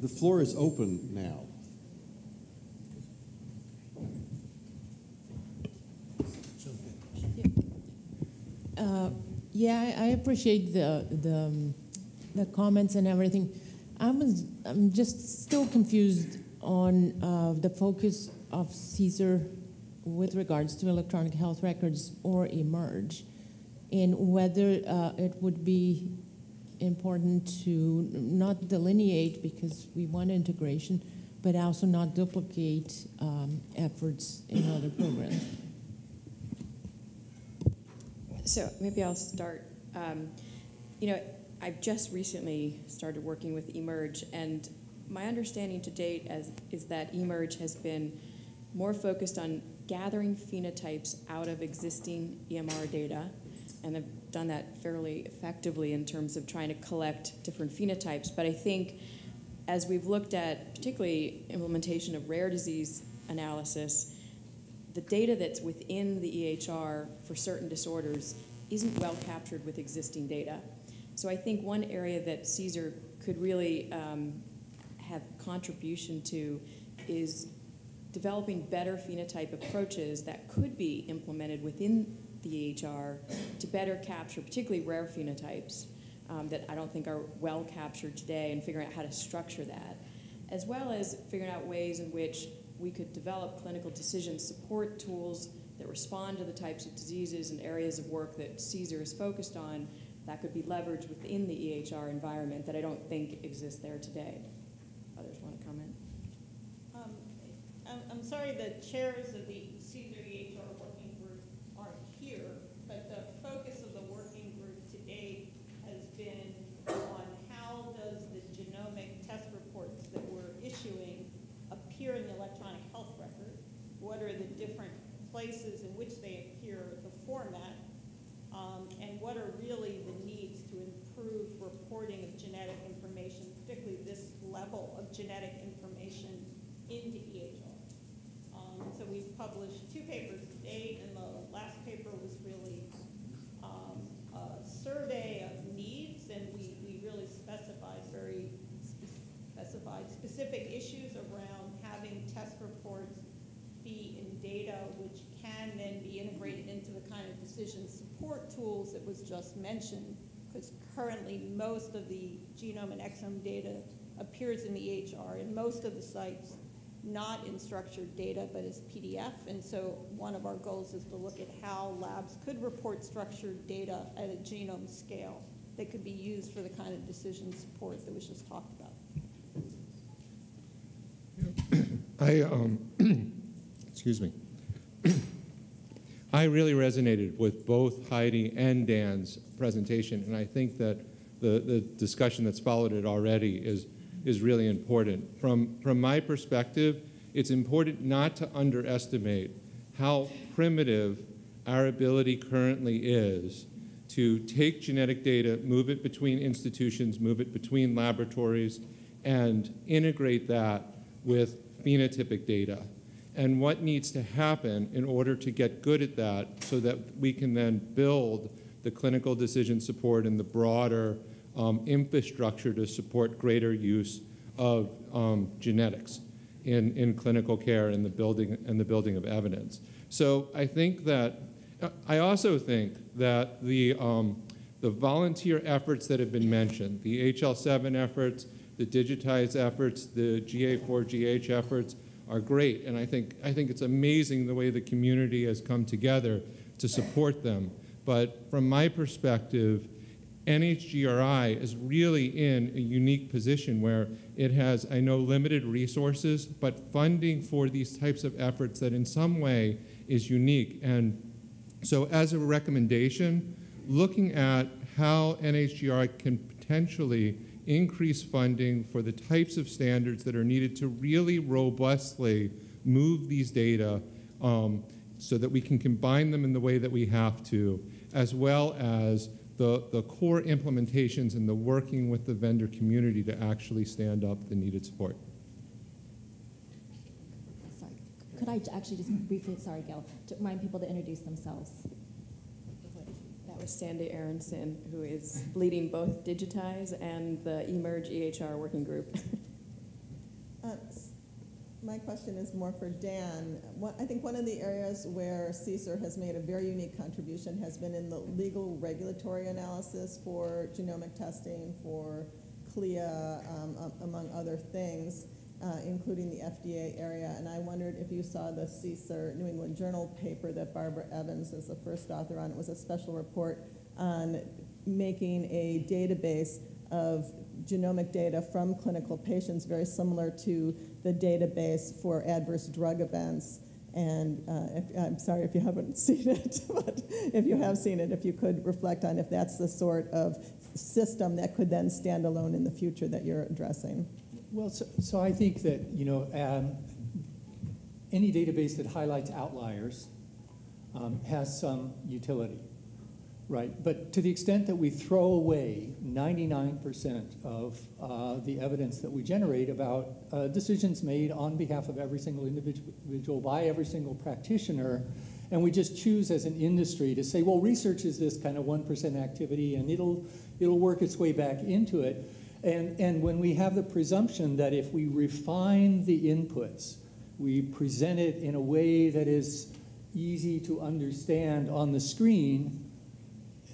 the floor is open now. Uh, Yeah, I appreciate the, the, um, the comments and everything. I was, I'm just still confused on uh, the focus of CSER with regards to electronic health records or eMERGE, and whether uh, it would be important to not delineate because we want integration, but also not duplicate um, efforts in other programs. So maybe I'll start. Um, you know, I've just recently started working with eMERGE, and my understanding to date as, is that eMERGE has been more focused on gathering phenotypes out of existing EMR data, and done that fairly effectively in terms of trying to collect different phenotypes. But I think as we've looked at particularly implementation of rare disease analysis, the data that's within the EHR for certain disorders isn't well captured with existing data. So I think one area that CSER could really um, have contribution to is developing better phenotype approaches that could be implemented within the EHR to better capture particularly rare phenotypes um, that I don't think are well captured today and figuring out how to structure that, as well as figuring out ways in which we could develop clinical decision support tools that respond to the types of diseases and areas of work that CSER is focused on that could be leveraged within the EHR environment that I don't think exists there today. Others want to comment? Um, I'm, sorry the chairs of the CSER EHR here, but the focus of the working group to date has been on how does the genomic test reports that we're issuing appear in the electronic health record? What are the different places in which they appear, the format, um, and what are really the needs to improve reporting of genetic information, particularly this level of genetic information into EHR. Um, so we've published two papers to date, and the last paper was really um, a survey of needs, and we, we really specified very specified specific issues around having test reports be in data which can then be integrated into the kind of decision support tools that was just mentioned, because currently most of the genome and exome data appears in the EHR, and most of the sites not in structured data, but as PDF. And so one of our goals is to look at how labs could report structured data at a genome scale that could be used for the kind of decision support that was just talked about. I, um, excuse me. I really resonated with both Heidi and Dan's presentation, and I think that the, the discussion that's followed it already is, is really important. From, from my perspective, it's important not to underestimate how primitive our ability currently is to take genetic data, move it between institutions, move it between laboratories, and integrate that with phenotypic data and what needs to happen in order to get good at that so that we can then build the clinical decision support and the broader um, infrastructure to support greater use of um, genetics in, in clinical care and the building and the building of evidence. So I think that I also think that the um, the volunteer efforts that have been mentioned, the HL7 efforts, the digitized efforts, the GA4GH efforts are great, and I think I think it's amazing the way the community has come together to support them. But from my perspective, NHGRI is really in a unique position where it has, I know, limited resources, but funding for these types of efforts that in some way is unique. And so as a recommendation, looking at how NHGRI can potentially increase funding for the types of standards that are needed to really robustly move these data um, so that we can combine them in the way that we have to, as well as the, the core implementations and the working with the vendor community to actually stand up the needed support. Sorry, could I actually just briefly, sorry, Gail, to remind people to introduce themselves? That was Sandy Aronson, who is leading both Digitize and the eMERGE EHR working group. Uh, s- My question is more for Dan. I think one of the areas where CSER has made a very unique contribution has been in the legal regulatory analysis for genomic testing, for CLIA, um, among other things, uh, including the FDA area. And I wondered if you saw the CSER New England Journal paper that Barbara Evans is the first author on. It was a special report on making a database of genomic data from clinical patients, very similar to the database for adverse drug events. And uh, if, I'm sorry if you haven't seen it, but if you have seen it, if you could reflect on if that's the sort of system that could then stand alone in the future that you're addressing. Well, so, so I think that, you know, um, any database that highlights outliers um, has some utility, right? But to the extent that we throw away 99% of uh, the evidence that we generate about uh, decisions made on behalf of every single individual by every single practitioner, and we just choose as an industry to say, well, research is this kind of 1% activity and it'll, it'll work its way back into it. And, and when we have the presumption that if we refine the inputs, we present it in a way that is easy to understand on the screen,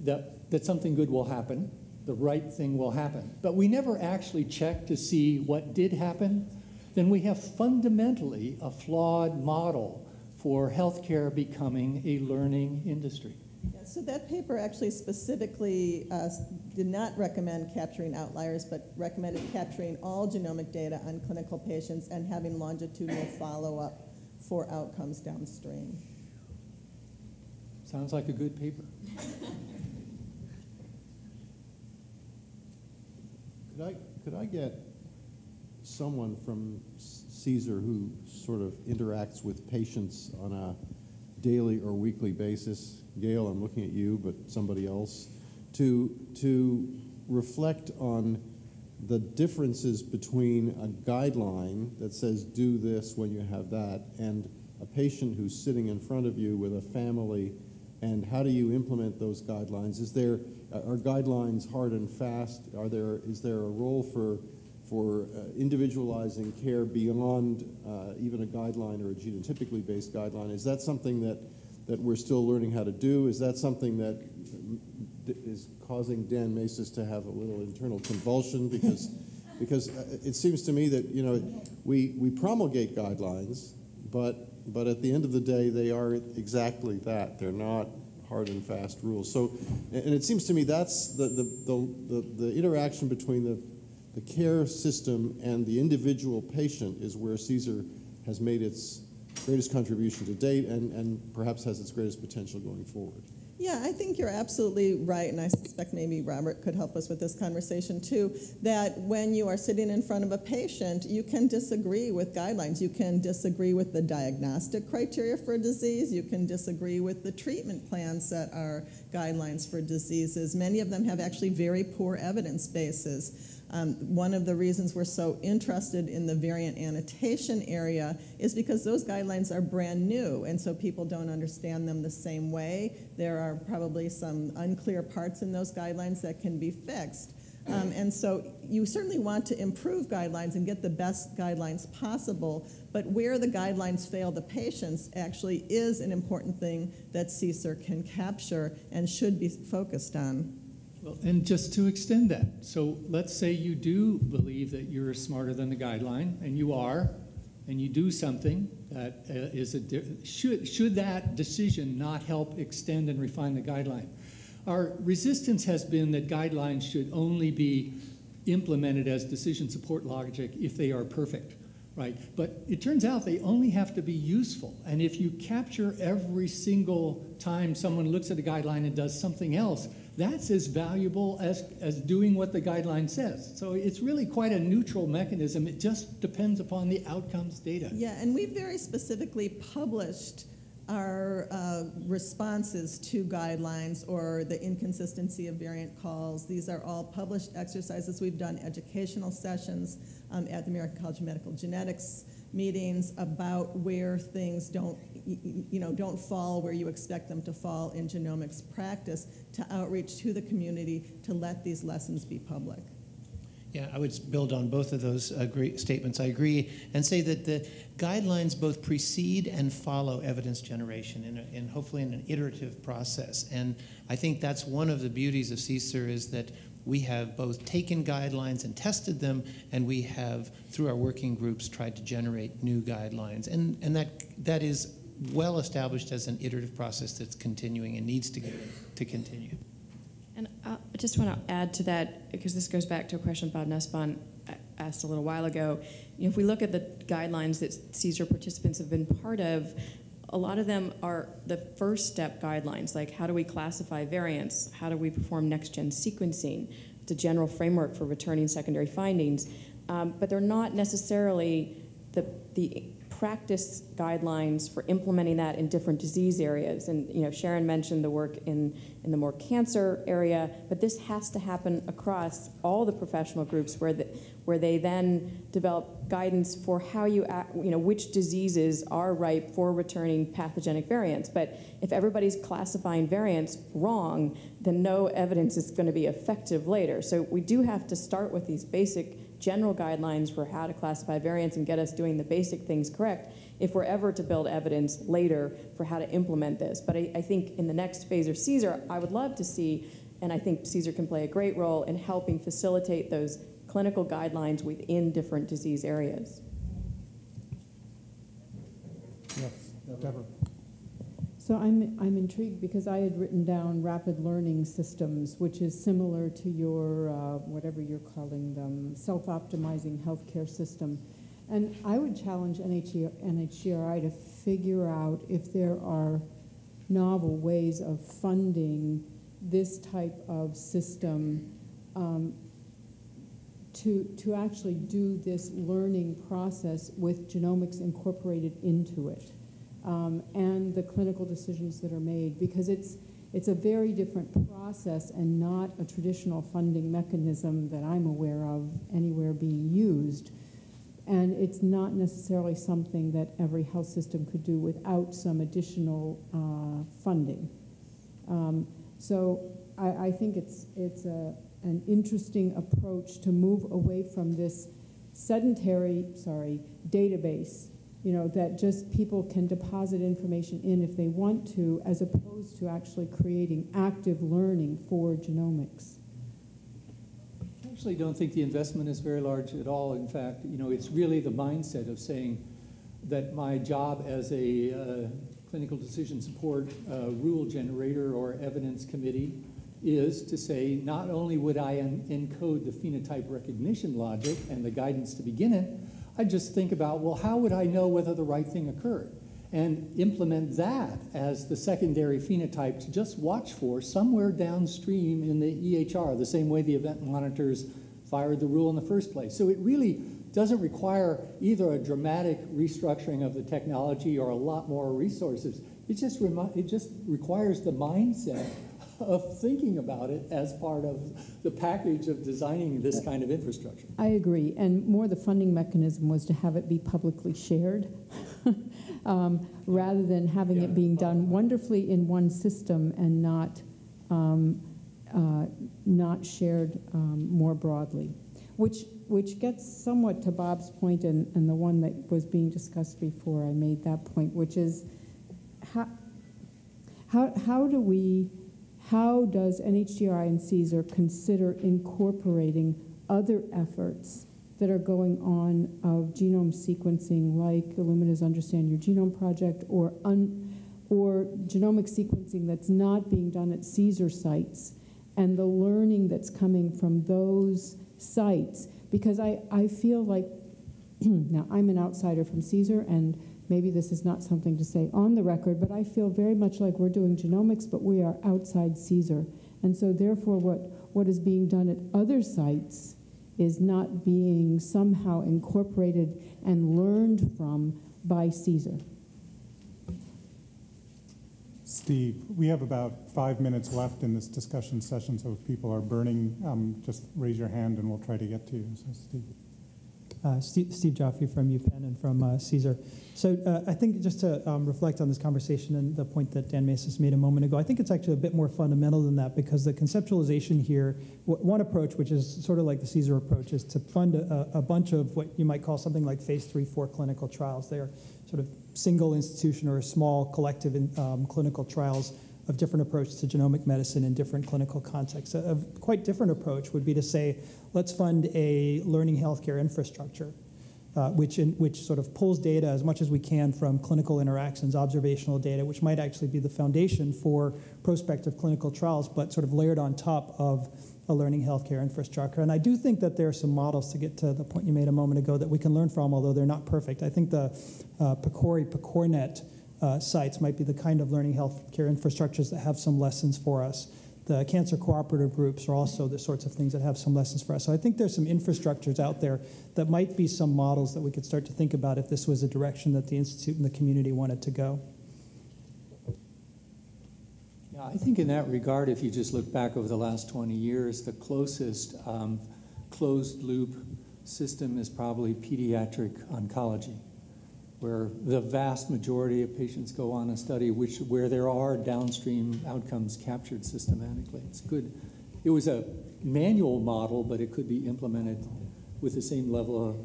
that, that something good will happen, the right thing will happen. But we never actually check to see what did happen, then we have fundamentally a flawed model for healthcare becoming a learning industry. Yeah, so that paper actually specifically uh, did not recommend capturing outliers, but recommended capturing all genomic data on clinical patients and having longitudinal follow-up for outcomes downstream. Sounds like a good paper. Could I, could I get someone from CSER who sort of interacts with patients on a daily or weekly basis? Gail, I'm looking at you, but somebody else, to, to reflect on the differences between a guideline that says do this when you have that and a patient who's sitting in front of you with a family and how do you implement those guidelines? Is there, are guidelines hard and fast? Are there, is there a role for, for uh, individualizing care beyond uh, even a guideline or a genotypically based guideline? Is that something that, that we're still learning how to do? Is that something that is causing Dan Masys to have a little internal convulsion? Because, because uh, it seems to me that, you know, we, we promulgate guidelines, but but at the end of the day, they are exactly that. They're not hard and fast rules. So, and it seems to me that's the, the, the, the, interaction between the, the care system and the individual patient is where CSER has made its greatest contribution to date and, and perhaps has its greatest potential going forward. Yeah, I think you're absolutely right, and I suspect maybe Robert could help us with this conversation too. That when you are sitting in front of a patient, you can disagree with guidelines. You can disagree with the diagnostic criteria for a disease. You can disagree with the treatment plans that are guidelines for diseases. Many of them have actually very poor evidence bases. Um, one of the reasons we're so interested in the variant annotation area is because those guidelines are brand new, and so people don't understand them the same way. There are probably some unclear parts in those guidelines that can be fixed. Um, and so you certainly want to improve guidelines and get the best guidelines possible, but where the guidelines fail the patients actually is an important thing that CSER can capture and should be focused on. Well, and just to extend that, so let's say you do believe that you're smarter than the guideline, and you are, and you do something that uh, is a should should that decision not help extend and refine the guideline? Our resistance has been that guidelines should only be implemented as decision support logic if they are perfect, right? But it turns out they only have to be useful. And if you capture every single time someone looks at a guideline and does something else, that's as valuable as, as doing what the guideline says. So it's really quite a neutral mechanism. It just depends upon the outcomes data. Yeah, and we very specifically published our uh, responses to guidelines or the inconsistency of variant calls. These are all published exercises. We've done educational sessions um, at the American College of Medical Genetics meetings about where things don't, you know, don't fall where you expect them to fall in genomics practice to outreach to the community to let these lessons be public. Yeah, I would build on both of those uh, great statements. I agree and say that the guidelines both precede and follow evidence generation in, a, in hopefully in an iterative process. And I think that's one of the beauties of CSER is that we have both taken guidelines and tested them, and we have, through our working groups, tried to generate new guidelines. And, and that, that is well established as an iterative process that's continuing and needs to, to continue. And uh, I just want to add to that, because this goes back to a question Bob Nussbaum asked a little while ago. You know, if we look at the guidelines that CSER participants have been part of, a lot of them are the first step guidelines, like how do we classify variants? How do we perform next-gen sequencing? It's a general framework for returning secondary findings. Um, but they're not necessarily the, the practice guidelines for implementing that in different disease areas. And you know, Sharon mentioned the work in, in the more cancer area, but this has to happen across all the professional groups where, the, where they then develop guidance for how you, act, you know, which diseases are ripe for returning pathogenic variants. But if everybody's classifying variants wrong, then no evidence is going to be effective later. So we do have to start with these basic general guidelines for how to classify variants and get us doing the basic things correct if we're ever to build evidence later for how to implement this. But I, I think in the next phase of CSER, I would love to see, and I think CSER can play a great role in helping facilitate those clinical guidelines within different disease areas. Yes, Deborah. So I'm, I'm intrigued because I had written down rapid learning systems, which is similar to your, uh, whatever you're calling them, self-optimizing healthcare system. And I would challenge NHG, NHGRI to figure out if there are novel ways of funding this type of system um, to, to actually do this learning process with genomics incorporated into it um, and the clinical decisions that are made because it's, it's a very different process and not a traditional funding mechanism that I'm aware of anywhere being used. And it's not necessarily something that every health system could do without some additional uh, funding. Um, so I, I, think it's, it's a, an interesting approach to move away from this sedentary, sorry, database you know, that just people can deposit information in if they want to, as opposed to actually creating active learning for genomics. I actually don't think the investment is very large at all. In fact, you know, it's really the mindset of saying that my job as a uh, clinical decision support uh, rule generator or evidence committee is to say not only would I encode the phenotype recognition logic and the guidance to begin it, I just think about, well, how would I know whether the right thing occurred? And implement that as the secondary phenotype to just watch for somewhere downstream in the EHR, the same way the event monitors fired the rule in the first place. So it really doesn't require either a dramatic restructuring of the technology or a lot more resources. It just, it just requires the mindset of thinking about it as part of the package of designing this kind of infrastructure. I agree, and more the funding mechanism was to have it be publicly shared um, rather than having yeah. it being done wonderfully in one system and not um, uh, not shared um, more broadly. Which which gets somewhat to Bob's point and, and the one that was being discussed before I made that point, which is how how, how do we how does NHGRI and CSER consider incorporating other efforts that are going on of genome sequencing, like Illumina's Understand Your Genome project, or, or genomic sequencing that's not being done at CSER sites, and the learning that's coming from those sites? Because I, I feel like, now I'm an outsider from CSER, and maybe this is not something to say on the record, but I feel very much like we're doing genomics, but we are outside CSER. And so therefore what, what is being done at other sites is not being somehow incorporated and learned from by CSER. Steve, we have about five minutes left in this discussion session, so if people are burning, um, just raise your hand and we'll try to get to you. So, Steve. Uh, Steve, Steve Joffe from UPenn and from uh, CSER. So uh, I think just to um, reflect on this conversation and the point that Dan Masys made a moment ago, I think it's actually a bit more fundamental than that because the conceptualization here, one approach, which is sort of like the CSER approach, is to fund a, a bunch of what you might call something like phase three, four clinical trials. They are sort of single institution or small collective in, um, clinical trials of different approaches to genomic medicine in different clinical contexts. A, a quite different approach would be to say, let's fund a learning healthcare infrastructure, uh, which, in, which sort of pulls data as much as we can from clinical interactions, observational data, which might actually be the foundation for prospective clinical trials, but sort of layered on top of a learning healthcare infrastructure. And I do think that there are some models to get to the point you made a moment ago that we can learn from, although they're not perfect. I think the uh, PCORI, PCORNet uh, sites might be the kind of learning healthcare infrastructures that have some lessons for us. The cancer cooperative groups are also the sorts of things that have some lessons for us. So I think there's some infrastructures out there that might be some models that we could start to think about if this was a direction that the Institute and the community wanted to go. Yeah, I think in that regard, if you just look back over the last 20 years, the closest um, closed loop system is probably pediatric oncology, where the vast majority of patients go on a study which, where there are downstream outcomes captured systematically. It's good. It was a manual model, but it could be implemented with the same level of,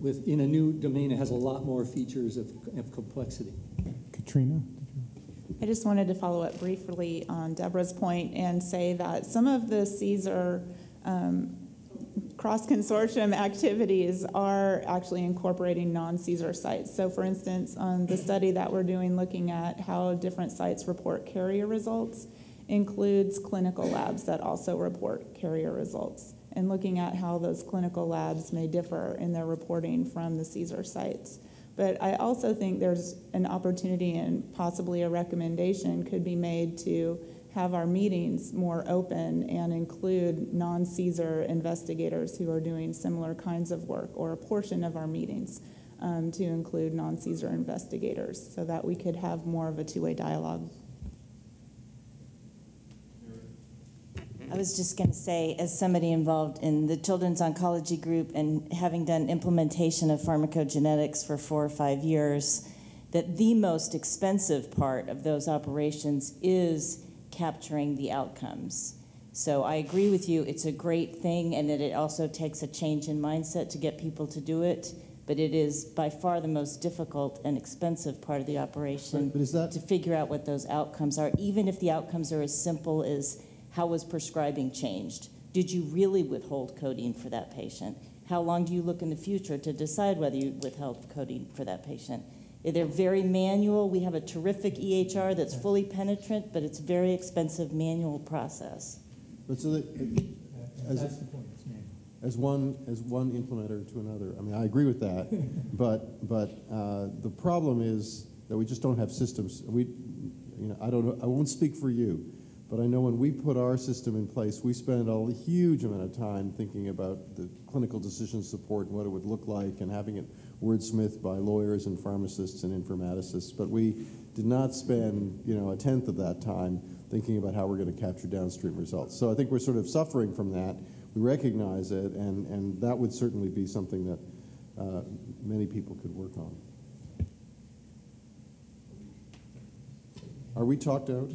with, in a new domain, it has a lot more features of, of complexity. Katrina? I just wanted to follow up briefly on Deborah's point and say that some of the CSER um, cross consortium activities are actually incorporating non CSER sites. So, for instance, on the study that we're doing looking at how different sites report carrier results, includes clinical labs that also report carrier results, and looking at how those clinical labs may differ in their reporting from the CSER sites. But I also think there's an opportunity and possibly a recommendation could be made to have our meetings more open and include non CSER investigators who are doing similar kinds of work, or a portion of our meetings um, to include non CSER investigators so that we could have more of a two way dialogue. I was just going to say, as somebody involved in the Children's Oncology Group and having done implementation of pharmacogenetics for four or five years, that the most expensive part of those operations is capturing the outcomes. So I agree with you, it's a great thing, and that it also takes a change in mindset to get people to do it. But it is by far the most difficult and expensive part of the operation But- is that- to figure out what those outcomes are, even if the outcomes are as simple as how was prescribing changed? Did you really withhold codeine for that patient? How long do you look in the future to decide whether you withheld codeine for that patient? They're very manual. We have a terrific EHR that's fully penetrant, but it's a very expensive manual process. But so that, as, That's the point. it's manual. as one as one implementer to another. I mean, I agree with that, but but uh, the problem is that we just don't have systems. We, you know, I don't know. I won't speak for you, but I know when we put our system in place, we spend a huge amount of time thinking about the clinical decision support and what it would look like, and having it wordsmithed by lawyers and pharmacists and informaticists. But we did not spend, you know, a tenth of that time thinking about how we're going to capture downstream results. So I think we're sort of suffering from that. We recognize it, and, and that would certainly be something that uh, many people could work on. Are we talked out?